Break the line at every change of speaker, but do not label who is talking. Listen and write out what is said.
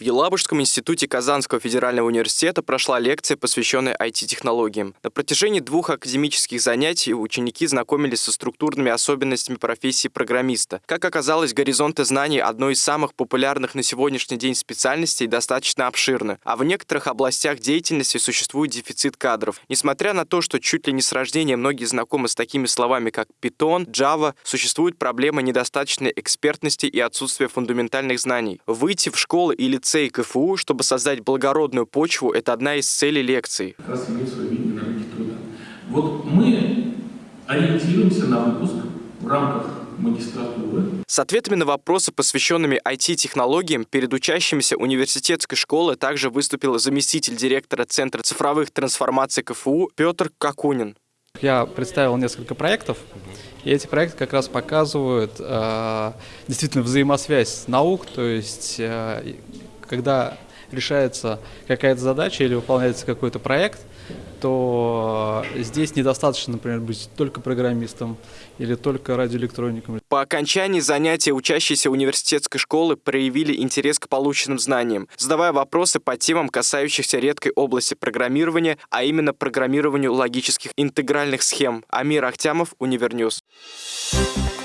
В Елабужском институте Казанского федерального университета прошла лекция, посвященная IT-технологиям. На протяжении двух академических занятий ученики знакомились со структурными особенностями профессии программиста. Как оказалось, горизонты знаний одной из самых популярных на сегодняшний день специальностей достаточно обширны, а в некоторых областях деятельности существует дефицит кадров. Несмотря на то, что чуть ли не с рождения многие знакомы с такими словами, как Python, Java, существует проблема недостаточной экспертности и отсутствия фундаментальных знаний. Выйти в школы или лицей КФУ, чтобы создать благородную почву, это одна из целей лекций.
Как раз иметь свое видение на рынке труда. Вот мы ориентируемся на выпуск в рамках магистратуры.
С ответами на вопросы, посвященными IT-технологиям, перед учащимися университетской школы также выступил заместитель директора Центра цифровых трансформаций КФУ Петр Какунин.
Я представил несколько проектов, и эти проекты как раз показывают э, действительно взаимосвязь наук, то есть э, когда решается какая-то задача или выполняется какой-то проект, то здесь недостаточно, например, быть только программистом или только радиоэлектроником.
По окончании занятия учащиеся университетской школы проявили интерес к полученным знаниям, задавая вопросы по темам, касающихся редкой области программирования, а именно программированию логических интегральных схем. Амир Ахтямов, Univer News. Thank